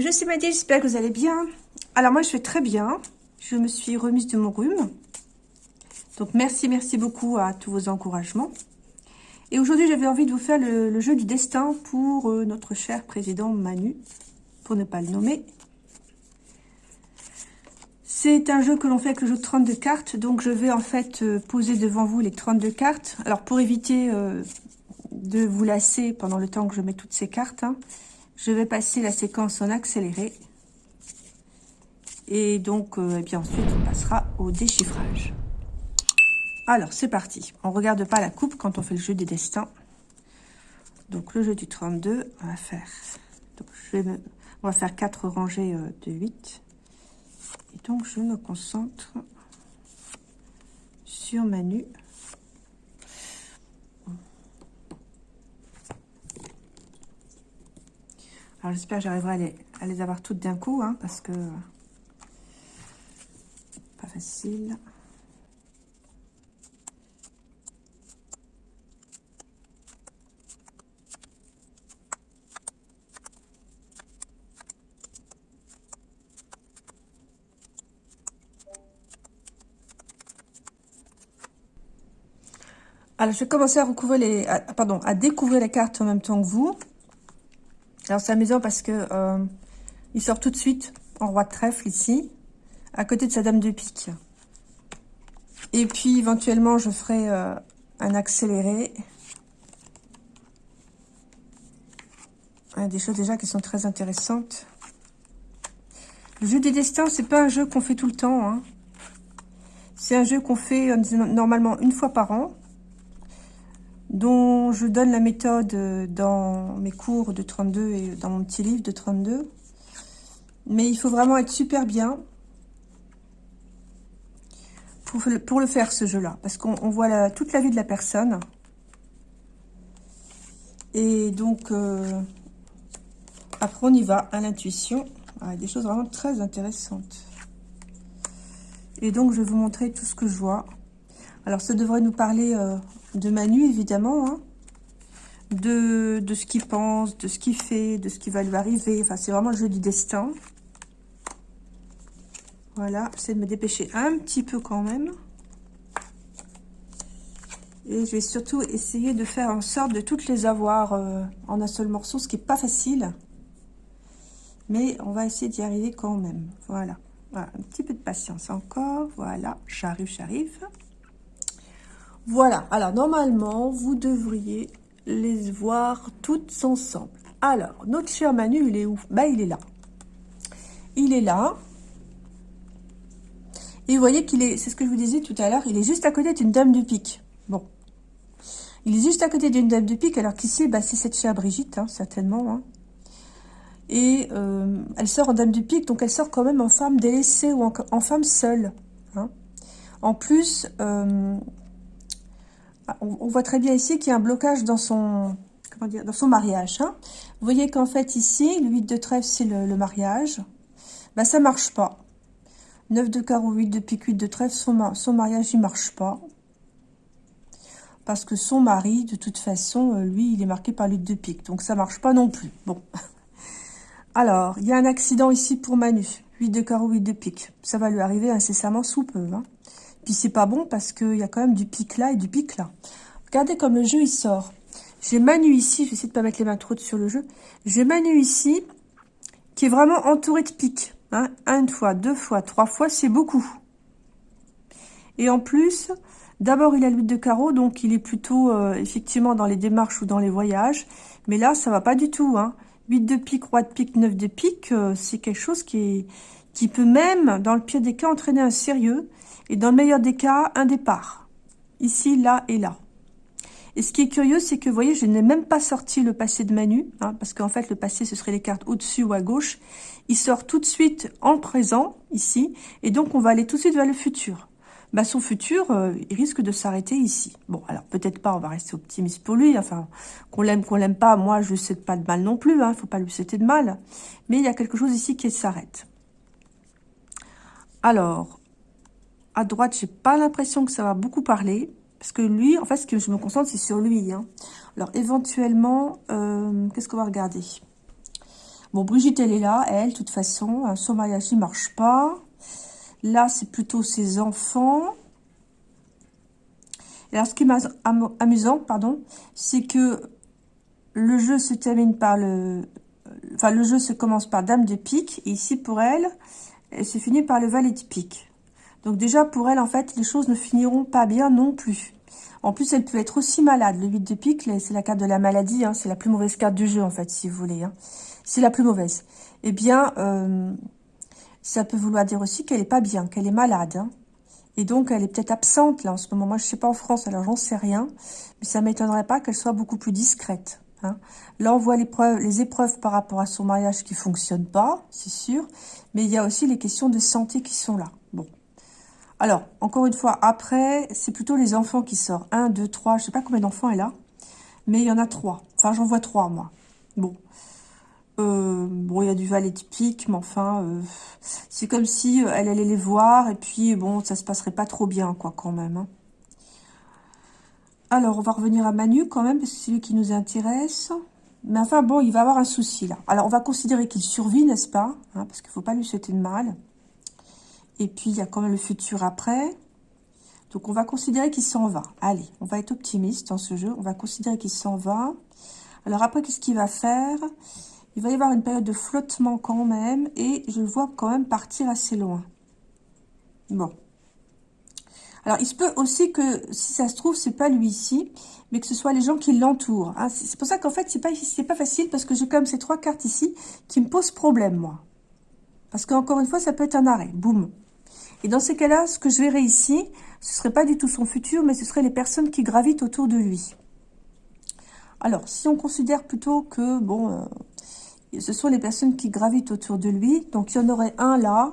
Bonjour, c'est Maddy, j'espère que vous allez bien. Alors moi, je vais très bien. Je me suis remise de mon rhume. Donc merci, merci beaucoup à tous vos encouragements. Et aujourd'hui, j'avais envie de vous faire le, jeu du destin pour euh, notre cher président Manu, pour ne pas le nommer. C'est un jeu que l'on fait avec le jeu de 32 cartes, donc je vais en fait euh, poser devant vous les 32 cartes. Alors pour éviter euh, de vous lasser pendant le temps que je mets toutes ces cartes, hein, je vais passer la séquence en accéléré. Et donc, euh, eh bien ensuite, on passera au déchiffrage. Alors, c'est parti. On ne regarde pas la coupe quand on fait le jeu des destins. Donc, le jeu du 32, on va faire... Donc, faire 4 rangées euh, de 8. Et donc, je me concentre sur Manu. Alors j'espère que j'arriverai à les, avoir toutes d'un coup, hein, parce que pas facile. Alors, je vais commencer à recouvrir les, pardon, à découvrir les cartes en même temps que vous. Alors, c'est amusant parce que euh, il sort tout de suite en roi de trèfle ici, à côté de sa dame de pique. Et puis, éventuellement, je ferai euh, un accéléré. Des choses déjà qui sont très intéressantes. Le jeu des destins, c'est pas un jeu qu'on fait tout le temps. Hein. C'est un jeu qu'on fait euh, normalement une fois par an dont je donne la méthode euh, dans mes cours de 32 et dans mon petit livre de 32. Mais il faut vraiment être super bien pour, le faire, ce jeu-là. Parce qu'on voit toute la vie de la personne. Et donc, euh, après, on y va à l'intuition. Ah, des choses vraiment très intéressantes. Et donc, je vais vous montrer tout ce que je vois. Alors, ça devrait nous parler euh, de Manu, évidemment, hein. de, de ce qu'il pense, de ce qu'il fait, de ce qui va lui arriver. Enfin, c'est vraiment le jeu du destin. Voilà, j'essaie de me dépêcher un petit peu quand même. Et je vais surtout essayer de faire en sorte de toutes les avoir euh, en un seul morceau, ce qui n'est pas facile. Mais on va essayer d'y arriver quand même. Voilà. voilà. Un petit peu de patience encore. Voilà, j'arrive, j'arrive. Voilà, alors normalement, vous devriez les voir toutes ensemble. Alors, notre cher Manu, il est où? Bah, il est là. Il est là. Et vous voyez qu'il est, c'est ce que je vous disais tout à l'heure, il est juste à côté d'une dame de pique. Bon. Il est juste à côté d'une dame de pique, alors qu'ici, bah, c'est cette chère Brigitte, hein, certainement. Hein. Et euh, elle sort en dame de pique, donc elle sort quand même en femme délaissée ou en, femme seule. Hein. En plus, euh, on, voit très bien ici qu'il y a un blocage dans son, comment dire, dans son mariage. Hein. Vous voyez qu'en fait ici, le 8 de trèfle, c'est le, mariage. Bah, ça marche pas. 9 de carreau, 8 de pique, 8 de trèfle, son, mariage, il marche pas. Parce que son mari, de toute façon, euh, lui, il est marqué par 8 de pique. Donc, ça marche pas non plus. Bon. Alors, il y a un accident ici pour Manu. 8 de carreau, 8 de pique. Ça va lui arriver incessamment sous peu. Hein. Puis c'est pas bon parce qu'il y a quand même du pic là et du pic là. Regardez comme le jeu il sort. J'ai Manu ici, je vais essayer de pas mettre les mains trop sur le jeu. J'ai Manu ici qui est vraiment entouré de pics. Hein. Une fois, deux fois, trois fois, c'est beaucoup. Et en plus, d'abord il a le de carreau, donc il est plutôt euh, effectivement dans les démarches ou dans les voyages. Mais là, ça va pas du tout. Hein. 8 de pique, roi de pique, 9 de pique, euh, c'est quelque chose qui, est, qui peut même, dans le pire des cas, entraîner un sérieux. Et dans le meilleur des cas, un départ. Ici, là et là. Et ce qui est curieux, c'est que, vous voyez, je n'ai même pas sorti le passé de Manu, hein, parce qu'en fait, le passé, ce serait les cartes au-dessus ou à gauche. Il sort tout de suite en présent, ici, et donc on va aller tout de suite vers le futur. Bah, son futur, euh, il risque de s'arrêter ici. Bon, alors peut-être pas, on va rester optimiste pour lui, enfin, qu'on l'aime, qu'on l'aime pas, moi, je ne souhaite pas de mal non plus, hein, faut pas lui souhaiter de mal. Mais il y a quelque chose ici qui s'arrête. Alors, à droite, j'ai pas l'impression que ça va beaucoup parler. Parce que lui, en fait, ce que je me concentre, c'est sur lui. Hein. Alors, éventuellement, euh, qu'est-ce qu'on va regarder? Bon, Brigitte, elle est là, elle, de toute façon. Son mariage, il marche pas. Là, c'est plutôt ses enfants. Et alors, ce qui est amusant, pardon, c'est que le jeu se termine par le... Enfin, le jeu se commence par Dame de pique. Ici, pour elle, elle se finit par le Valet de pique. Donc déjà, pour elle, en fait, les choses ne finiront pas bien non plus. En plus, elle peut être aussi malade. Le 8 de pique, c'est la carte de la maladie. Hein. c'est la plus mauvaise carte du jeu, en fait, si vous voulez. Hein. C'est la plus mauvaise. Eh bien, euh, ça peut vouloir dire aussi qu'elle est pas bien, qu'elle est malade. Hein. Et donc, elle est peut-être absente, là, en ce moment. Moi, je sais pas en France, alors j'en sais rien. Mais ça m'étonnerait pas qu'elle soit beaucoup plus discrète. Là, on voit les, épreuves par rapport à son mariage qui fonctionnent pas, c'est sûr. Mais il y a aussi les questions de santé qui sont là. Bon. Alors, encore une fois, après, c'est plutôt les enfants qui sortent. Un, deux, trois, je sais pas combien d'enfants elle a. Mais il y en a trois. Enfin, j'en vois trois, moi. Bon. Euh, bon, il y a du valet typique, mais enfin, euh, c'est comme si euh, elle allait les voir, et puis, bon, ça se passerait pas trop bien, quoi, quand même. Hein. Alors, on va revenir à Manu, quand même, parce que c'est lui qui nous intéresse. Mais enfin, bon, il va avoir un souci, là. Alors, on va considérer qu'il survit, n'est-ce pas hein, Parce qu'il faut pas lui souhaiter de mal. Et puis, il y a quand même le futur après. Donc, on va considérer qu'il s'en va. Allez, on va être optimiste dans ce jeu. On va considérer qu'il s'en va. Alors, après, qu'est-ce qu'il va faire? Il va y avoir une période de flottement quand même. Et je le vois quand même partir assez loin. Bon. Alors, il se peut aussi que, si ça se trouve, c'est pas lui ici, mais que ce soit les gens qui l'entourent. Hein. C'est pour ça qu'en fait, c'est pas, pas facile, parce que j'ai quand même ces trois cartes ici qui me posent problème, moi. Parce qu'encore une fois, ça peut être un arrêt. Boum. Et dans ces cas-là, ce que je verrais ici, ce serait pas du tout son futur, mais ce serait les personnes qui gravitent autour de lui. Alors, si on considère plutôt que, bon, euh, ce sont les personnes qui gravitent autour de lui, donc il y en aurait un là,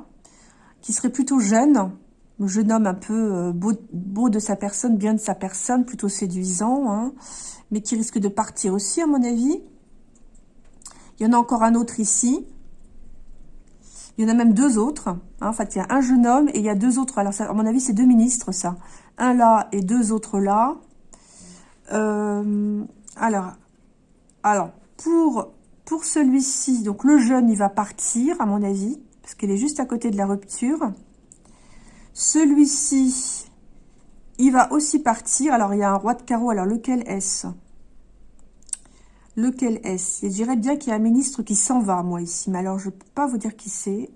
qui serait plutôt jeune, jeune homme un peu euh, beau, de sa personne, bien de sa personne, plutôt séduisant, hein, mais qui risque de partir aussi, à mon avis. Il y en a encore un autre ici, il y en a même deux autres. Hein. En fait, il y a un jeune homme et il y a deux autres. Alors, à mon avis, c'est deux ministres, ça. Un là et deux autres là. Euh, alors, alors pour, pour celui-ci, donc le jeune, il va partir, à mon avis, parce qu'il est juste à côté de la rupture. Celui-ci, il va aussi partir. Alors, il y a un roi de carreau. Alors, lequel est-ce? Lequel est-ce? Je dirais bien qu'il y a un ministre qui s'en va, moi, ici. Mais alors, je ne peux pas vous dire qui c'est.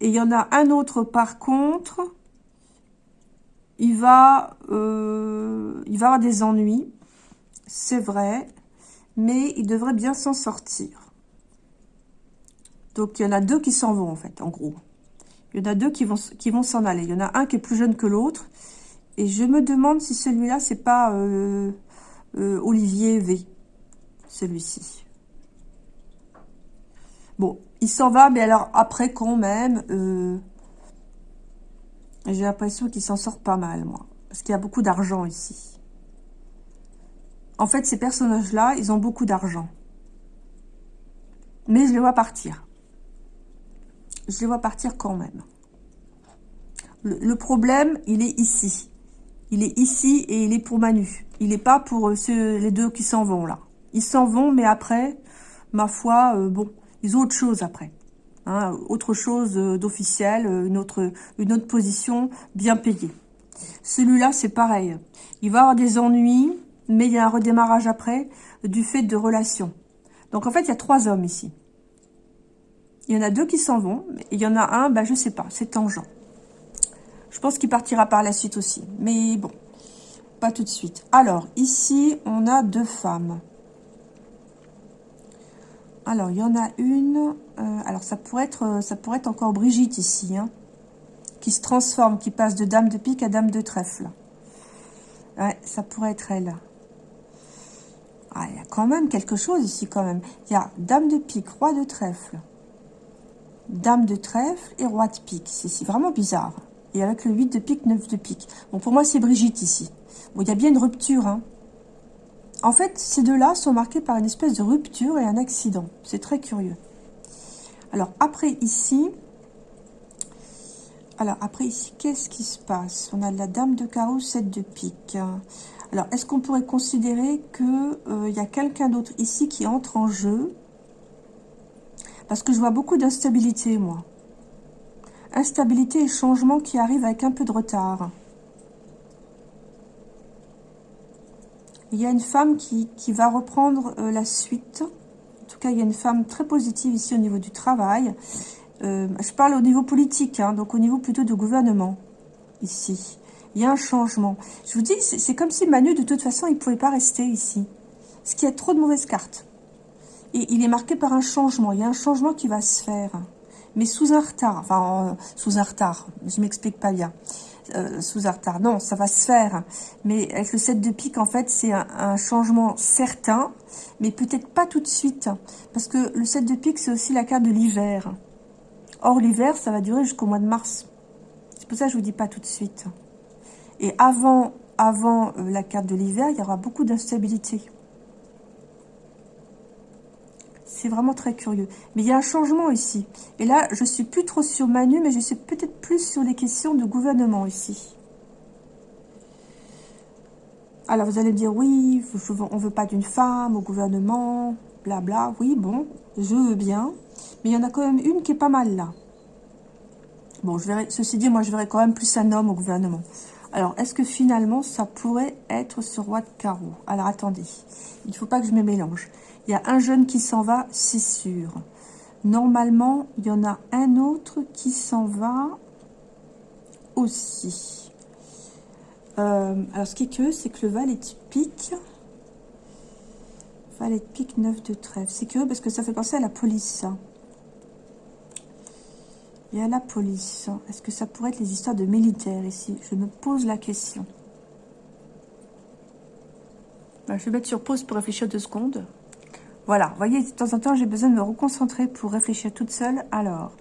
Et il y en a un autre, par contre, il va, euh, il va avoir des ennuis. C'est vrai. Mais il devrait bien s'en sortir. Donc, il y en a deux qui s'en vont, en fait, en gros. Il y en a deux qui vont s'en aller. Il y en a un qui est plus jeune que l'autre. Et je me demande si celui-là, c'est pas... Euh, euh, Olivier V. Celui-ci. Bon, il s'en va, mais alors après quand même, euh, j'ai l'impression qu'il s'en sort pas mal, moi. Parce qu'il y a beaucoup d'argent ici. En fait, ces personnages-là, ils ont beaucoup d'argent. Mais je les vois partir. Je les vois partir quand même. le problème, il est ici. Il est ici et il est pour Manu. Il n'est pas pour euh, ceux, les deux qui s'en vont là. Ils s'en vont, mais après, ma foi, euh, bon, ils ont autre chose après. Hein, autre chose euh, d'officiel, une autre, une autre position bien payée. Celui-là, c'est pareil. Il va avoir des ennuis, mais il y a un redémarrage après du fait de relations. Donc, en fait, il y a trois hommes ici. Il y en a deux qui s'en vont, et il y en a un, ben, je sais pas, c'est tangent. Je pense qu'il partira par la suite aussi. Mais bon, pas tout de suite. Alors, ici, on a deux femmes. Alors, il y en a une... Euh, alors, ça pourrait, être, ça pourrait être encore Brigitte ici. Hein, qui se transforme, qui passe de dame de pique à dame de trèfle. Ouais, ça pourrait être elle. Ah, il y a quand même quelque chose ici, quand même. Il y a dame de pique, roi de trèfle, dame de trèfle et roi de pique. C'est vraiment bizarre. Et avec le 8 de pique, 9 de pique. Bon, pour moi, c'est Brigitte ici. Bon, il y a bien une rupture. Hein. En fait, ces deux-là sont marqués par une espèce de rupture et un accident. C'est très curieux. Alors, après ici... Alors, après ici, qu'est-ce qui se passe? On a la dame de carreau, 7 de pique. Alors, est-ce qu'on pourrait considérer qu'il euh, y a quelqu'un d'autre ici qui entre en jeu? Parce que je vois beaucoup d'instabilité, moi. Instabilité et changement qui arrivent avec un peu de retard. Il y a une femme qui, va reprendre euh, la suite. En tout cas, il y a une femme très positive ici au niveau du travail. Euh, je parle au niveau politique, hein, donc au niveau plutôt du gouvernement, ici. Il y a un changement. Je vous dis, c'est comme si Manu, de toute façon, il ne pouvait pas rester ici. Ce qui a trop de mauvaises cartes. Et il est marqué par un changement. Il y a un changement qui va se faire. Mais sous un retard. Enfin, euh, sous un retard. Je m'explique pas bien. Euh, sous un retard. Non, ça va se faire. Mais avec le 7 de pique, en fait, c'est un, changement certain. Mais peut-être pas tout de suite. Parce que le 7 de pique, c'est aussi la carte de l'hiver. Or, l'hiver, ça va durer jusqu'au mois de mars. C'est pour ça que je vous dis pas tout de suite. Et avant, avant euh, la carte de l'hiver, il y aura beaucoup d'instabilité. C'est vraiment très curieux. Mais il y a un changement ici. Et là, je suis plus trop sur Manu, mais je suis peut-être plus sur les questions de gouvernement ici. Alors, vous allez me dire, oui, on ne veut pas d'une femme au gouvernement, blabla. Oui, bon, je veux bien. Mais il y en a quand même une qui est pas mal là. Bon, je verrai, ceci dit, moi, je verrais quand même plus un homme au gouvernement. Alors, est-ce que finalement, ça pourrait être ce roi de carreau Alors, attendez. Il ne faut pas que je me mélange. Il y a un jeune qui s'en va, c'est sûr. Normalement, il y en a un autre qui s'en va aussi. Euh, alors, ce qui est curieux, c'est que le valet de pique... Valet de pique 9 de trèfle. C'est curieux parce que ça fait penser à la police, et à la police. Est-ce que ça pourrait être les histoires de militaires ici? Je me pose la question. Bah, je vais mettre sur pause pour réfléchir deux secondes. Voilà, vous voyez, de temps en temps, j'ai besoin de me reconcentrer pour réfléchir toute seule. Alors,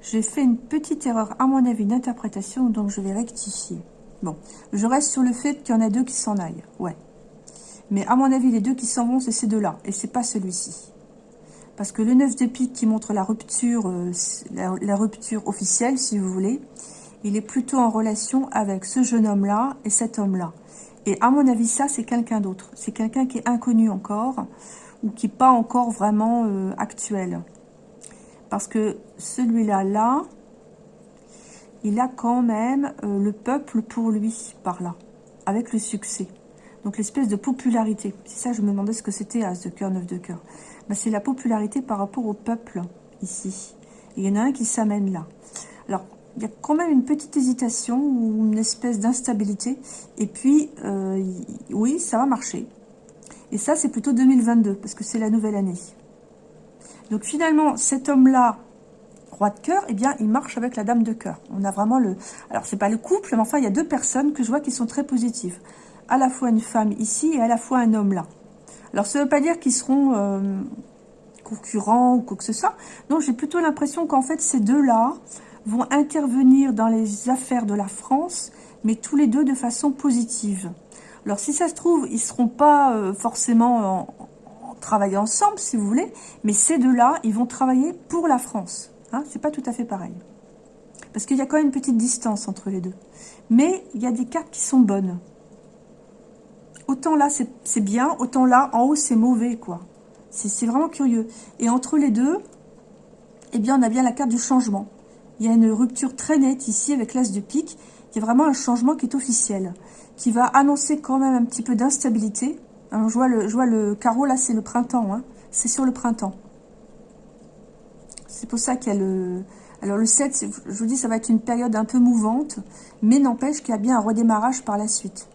j'ai fait une petite erreur, à mon avis, d'interprétation, donc je vais rectifier. Bon, je reste sur le fait qu'il y en a deux qui s'en aillent, ouais. Mais à mon avis, les deux qui s'en vont, c'est ces deux-là, et c'est pas celui-ci. Parce que le 9 de pique qui montre la rupture, euh, la, rupture officielle, si vous voulez, il est plutôt en relation avec ce jeune homme-là et cet homme-là. Et à mon avis, ça, c'est quelqu'un d'autre. C'est quelqu'un qui est inconnu encore qui n'est pas encore vraiment euh, actuel. Parce que celui-là, là, il a quand même euh, le peuple pour lui, par là, avec le succès. Donc l'espèce de popularité. C'est ça, je me demandais ce que c'était As de cœur, 9 de cœur. C'est la popularité par rapport au peuple ici. il y en a un qui s'amène là. Alors, il y a quand même une petite hésitation ou une espèce d'instabilité. Et puis, euh, oui, ça va marcher. Et ça, c'est plutôt 2022, parce que c'est la nouvelle année. Donc finalement, cet homme-là, roi de cœur, eh bien, il marche avec la dame de cœur. On a vraiment le... Alors, c'est pas le couple, mais enfin, il y a deux personnes que je vois qui sont très positives. À la fois une femme ici et à la fois un homme là. Alors, ça ne veut pas dire qu'ils seront euh, concurrents ou quoi que ce soit. Non, j'ai plutôt l'impression qu'en fait, ces deux-là vont intervenir dans les affaires de la France, mais tous les deux de façon positive. Alors, si ça se trouve, ils ne seront pas euh, forcément en, travailler ensemble, si vous voulez, mais ces deux-là, ils vont travailler pour la France. Hein, c'est pas tout à fait pareil. Parce qu'il y a quand même une petite distance entre les deux. Mais il y a des cartes qui sont bonnes autant là c'est bien, autant là en haut c'est mauvais quoi. C'est vraiment curieux. Et entre les deux, eh bien on a bien la carte du changement. Il y a une rupture très nette ici avec l'as de pique. Il y a vraiment un changement qui est officiel, qui va annoncer quand même un petit peu d'instabilité. je, vois le, je vois le carreau là, c'est le printemps. Hein. C'est sur le printemps. C'est pour ça qu'il y a le... Alors le 7, je vous dis, ça va être une période un peu mouvante, mais n'empêche qu'il y a bien un redémarrage par la suite.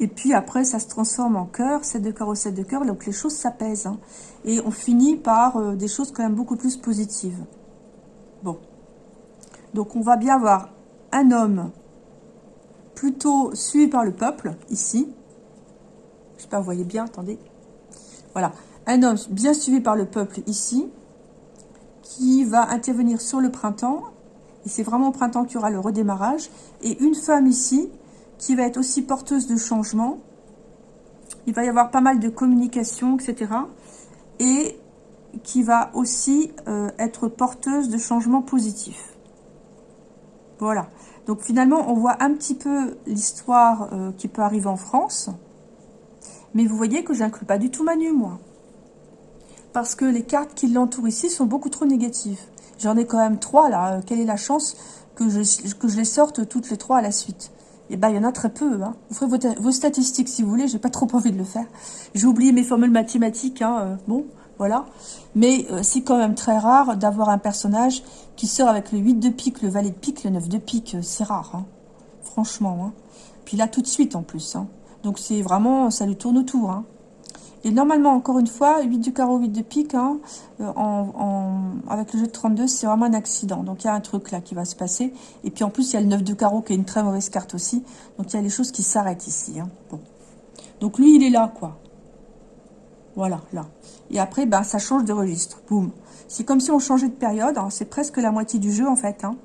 Et puis après, ça se transforme en cœur, 7 de cœur au 7 de cœur, donc les choses s'apaisent. Hein. Et on finit par euh, des choses quand même beaucoup plus positives. Bon. Donc on va bien avoir un homme plutôt suivi par le peuple, ici. Je sais pas, vous voyez bien, attendez. Voilà. Un homme bien suivi par le peuple, ici, qui va intervenir sur le printemps. Et c'est vraiment au printemps qu'il y aura le redémarrage. Et une femme ici, qui va être aussi porteuse de changement. Il va y avoir pas mal de communication, etc. Et qui va aussi euh, être porteuse de changements positifs. Voilà. Donc finalement, on voit un petit peu l'histoire euh, qui peut arriver en France. Mais vous voyez que je n'inclus pas du tout Manu, moi. Parce que les cartes qui l'entourent ici sont beaucoup trop négatives. J'en ai quand même trois, là. Euh, quelle est la chance que je, que je les sorte toutes les trois à la suite? Eh bien, il y en a très peu. Hein. Vous ferez vos, statistiques si vous voulez. J'ai pas trop envie de le faire. J'ai oublié mes formules mathématiques. Hein. Euh, bon, voilà. Mais euh, c'est quand même très rare d'avoir un personnage qui sort avec le 8 de pique, le valet de pique, le 9 de pique. C'est rare, hein. franchement. Hein. Puis là, tout de suite en plus. Hein. Donc c'est vraiment, ça lui tourne autour. Et normalement, encore une fois, 8 du carreau, 8 de pique, euh, avec le jeu de 32, c'est vraiment un accident. Donc il y a un truc là qui va se passer. Et puis en plus, il y a le 9 de carreau qui est une très mauvaise carte aussi. Donc il y a les choses qui s'arrêtent ici. Bon. Donc lui, il est là, quoi. Voilà, là. Et après, ben, ça change de registre. Boum. C'est comme si on changeait de période. Hein. C'est presque la moitié du jeu, en fait. Hein.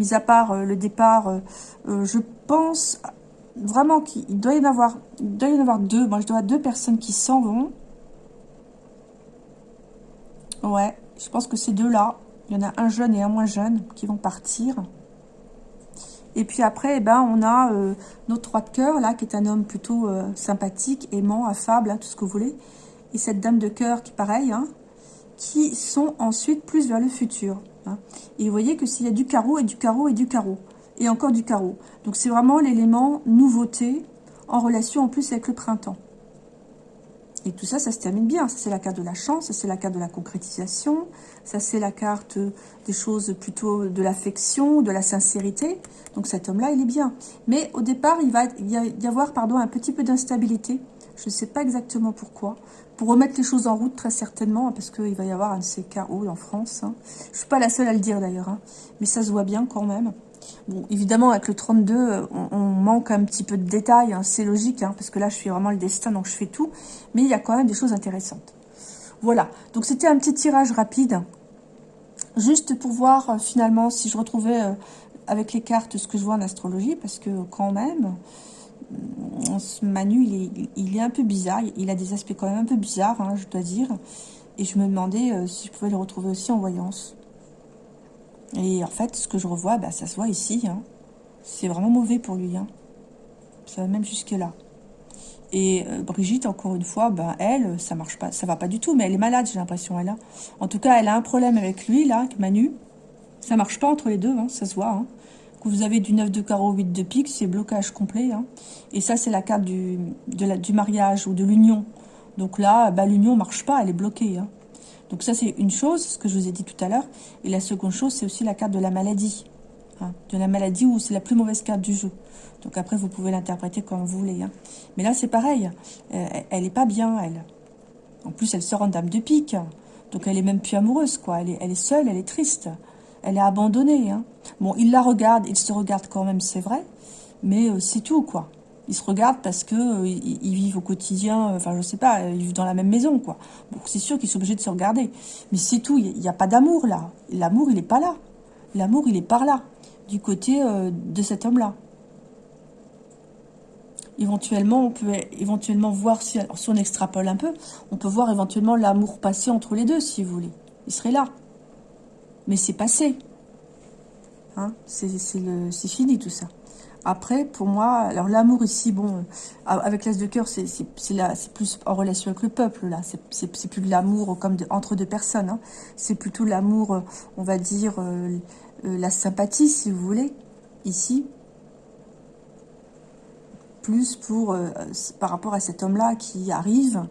Mis à part euh, le départ, euh, je pense vraiment qu'il doit y en avoir, doit y en avoir deux. Moi, je dois avoir deux personnes qui s'en vont. Ouais, je pense que ces deux-là, il y en a un jeune et un moins jeune qui vont partir. Et puis après, eh ben, on a euh, notre roi de cœur, là, qui est un homme plutôt euh, sympathique, aimant, affable, hein, tout ce que vous voulez. Et cette dame de cœur qui, pareil, hein, qui sont ensuite plus vers le futur. Hein. Et vous voyez que s'il y a du carreau et du carreau et du carreau et encore du carreau. Donc c'est vraiment l'élément nouveauté en relation en plus avec le printemps. Et tout ça, ça se termine bien. Ça, c'est la carte de la chance, ça, c'est la carte de la concrétisation, ça, c'est la carte des choses plutôt de l'affection, de la sincérité. Donc cet homme-là, il est bien. Mais au départ, il va y avoir pardon, un petit peu d'instabilité. Je ne sais pas exactement pourquoi. Pour remettre les choses en route, très certainement, parce qu'il va y avoir un de ces chaos en France. Hein. Je ne suis pas la seule à le dire d'ailleurs, hein. mais ça se voit bien quand même. Bon, évidemment, avec le 32, euh, on, manque un petit peu de détails, hein, c'est logique, hein, parce que là, je suis vraiment le destin, donc je fais tout. Mais il y a quand même des choses intéressantes. Voilà, donc c'était un petit tirage rapide, juste pour voir euh, finalement si je retrouvais euh, avec les cartes ce que je vois en astrologie, parce que quand même, ce Manu, il est, un peu bizarre, il a des aspects quand même un peu bizarres, hein, je dois dire. Et je me demandais si je pouvais le retrouver aussi en voyance. Et en fait, ce que je revois, bah, ça se voit ici. Hein. C'est vraiment mauvais pour lui. Hein. Ça va même jusque là. Et euh, Brigitte, encore une fois, bah, elle, ça marche pas, ça va pas du tout. Mais elle est malade, j'ai l'impression, elle a. En tout cas, elle a un problème avec lui, là, avec Manu. Ça marche pas entre les deux, hein, ça se voit. Quand vous avez du 9 de carreau, 8 de pique, c'est blocage complet. Hein. Et ça, c'est la carte du, mariage ou de l'union. Donc là, bah, l'union marche pas, elle est bloquée. Hein. Donc ça, c'est une chose, ce que je vous ai dit tout à l'heure. Et la seconde chose, c'est aussi la carte de la maladie. Hein, de la maladie où c'est la plus mauvaise carte du jeu. Donc après, vous pouvez l'interpréter comme vous voulez. Mais là, c'est pareil. Euh, elle n'est pas bien, elle. En plus, elle sort en dame de pique. Donc elle est même plus amoureuse, quoi. Elle est, elle est seule, elle est triste. Elle est abandonnée. Bon, il la regarde, il se regarde quand même, c'est vrai. Mais euh, c'est tout, quoi ils se regardent parce que euh, ils, vivent au quotidien, euh, enfin je sais pas, ils vivent dans la même maison quoi. Bon, c'est sûr qu'ils sont obligés de se regarder, mais c'est tout. Il n'y a, pas d'amour là. L'amour il est pas là. L'amour il est par là, du côté de cet homme-là. Éventuellement, on peut éventuellement voir si, si on extrapole un peu, on peut voir éventuellement l'amour passer entre les deux si vous voulez. Il serait là, mais c'est passé. Hein c'est fini tout ça. Après, pour moi, alors l'amour ici, bon, euh, avec l'as de cœur, c'est plus en relation avec le peuple, là. C'est plus de l'amour comme entre deux personnes. Hein. C'est plutôt l'amour, euh, on va dire, euh, la sympathie, si vous voulez, ici. Plus pour, par rapport à cet homme-là qui arrive,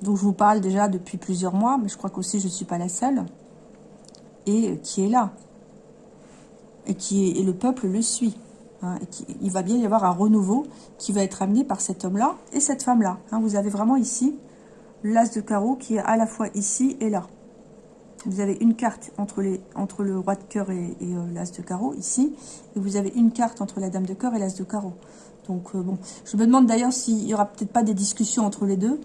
dont je vous parle déjà depuis plusieurs mois, mais je crois qu'aussi je ne suis pas la seule, et qui est là et, le peuple le suit. Hein, il va bien y avoir un renouveau qui va être amené par cet homme-là et cette femme-là. Hein. vous avez vraiment ici l'as de carreau qui est à la fois ici et là. Vous avez une carte entre le roi de cœur et, euh, l'as de carreau, ici. Et vous avez une carte entre la dame de cœur et l'as de carreau. Donc, euh, bon. Je me demande d'ailleurs s'il n'y aura peut-être pas des discussions entre les deux.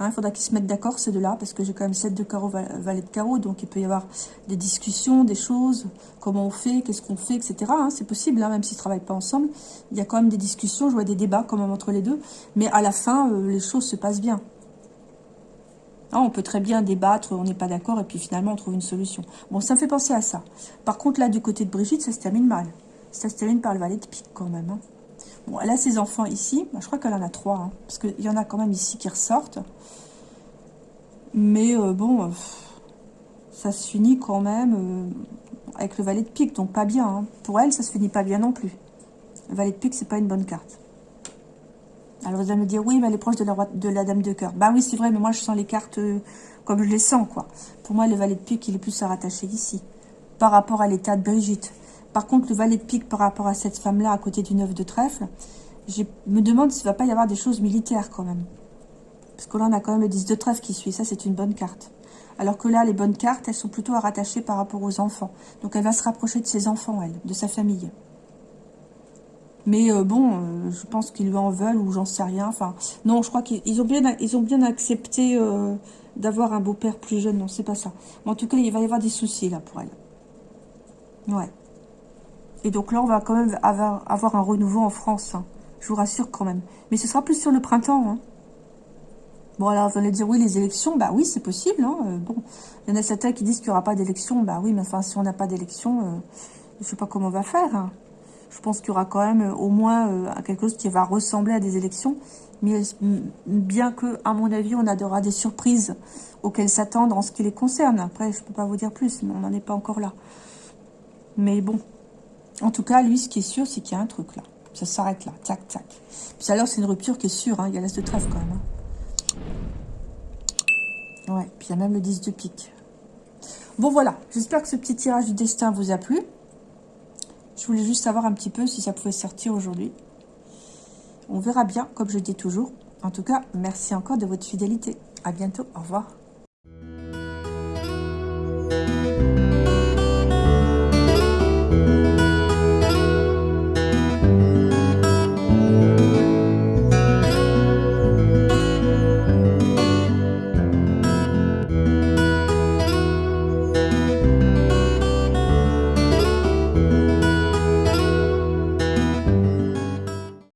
Hein, il faudra qu'ils se mettent d'accord, ces deux-là, parce que j'ai quand même 7 de carreau, valet de carreau, donc il peut y avoir des discussions, des choses, comment on fait, qu'est-ce qu'on fait, etc. Hein, c'est possible, hein, même s'ils ne travaillent pas ensemble. Il y a quand même des discussions, je vois des débats quand même entre les deux, mais à la fin, euh, les choses se passent bien. Hein, on peut très bien débattre, on n'est pas d'accord, et puis finalement on trouve une solution. Bon, ça me fait penser à ça. Par contre, là, du côté de Brigitte, ça se termine mal. Ça se termine par le valet de pique quand même. Bon, elle a ses enfants ici. Je crois qu'elle en a trois. Hein, parce qu'il y en a quand même ici qui ressortent. Mais euh, bon, euh, ça se finit quand même euh, avec le valet de pique. Donc pas bien. Hein. Pour elle, ça se finit pas bien non plus. Le valet de pique, c'est pas une bonne carte. Alors vous allez me dire, oui, mais elle est proche de la, de la dame de cœur. Bah oui, c'est vrai, mais moi je sens les cartes comme je les sens, quoi. Pour moi, le valet de pique, il est plus à rattacher ici. Par rapport à l'état de Brigitte. Par contre, le valet de pique par rapport à cette femme-là, à côté du neuf de trèfle, je me demande s'il ne va pas y avoir des choses militaires quand même. Parce que là, on a quand même le 10 de trèfle qui suit. Ça, c'est une bonne carte. Alors que là, les bonnes cartes, elles sont plutôt à rattacher par rapport aux enfants. Donc, elle va se rapprocher de ses enfants, elle, de sa famille. Mais euh, bon, euh, je pense qu'ils lui en veulent ou j'en sais rien. Enfin, non, je crois qu'ils ont bien, ont bien accepté euh, d'avoir un beau-père plus jeune. Non, c'est pas ça. Mais en tout cas, il va y avoir des soucis là pour elle. Ouais. Et donc là, on va quand même avoir, un renouveau en France. Hein. Je vous rassure quand même. Mais ce sera plus sur le printemps. Hein. Bon, alors vous allez dire, oui, les élections, bah oui, c'est possible. Hein. Euh, bon, il y en a certains qui disent qu'il n'y aura pas d'élection. Bah oui, mais enfin, si on n'a pas d'élection, euh, je ne sais pas comment on va faire. Hein. Je pense qu'il y aura quand même euh, au moins quelque chose qui va ressembler à des élections. Mais bien que, à mon avis, on aura des surprises auxquelles s'attendre en ce qui les concerne. Après, je ne peux pas vous dire plus, on n'en est pas encore là. Mais bon, en tout cas, lui, ce qui est sûr, c'est qu'il y a un truc là. Ça s'arrête là, tac, tac. Puis alors, c'est une rupture qui est sûre, hein. il y a l'as de trèfle quand même. Hein. Ouais, puis il y a même le 10 de pique. Bon, voilà, j'espère que ce petit tirage du destin vous a plu. Je voulais juste savoir un petit peu si ça pouvait sortir aujourd'hui. On verra bien, comme je dis toujours. En tout cas, merci encore de votre fidélité. À bientôt, au revoir.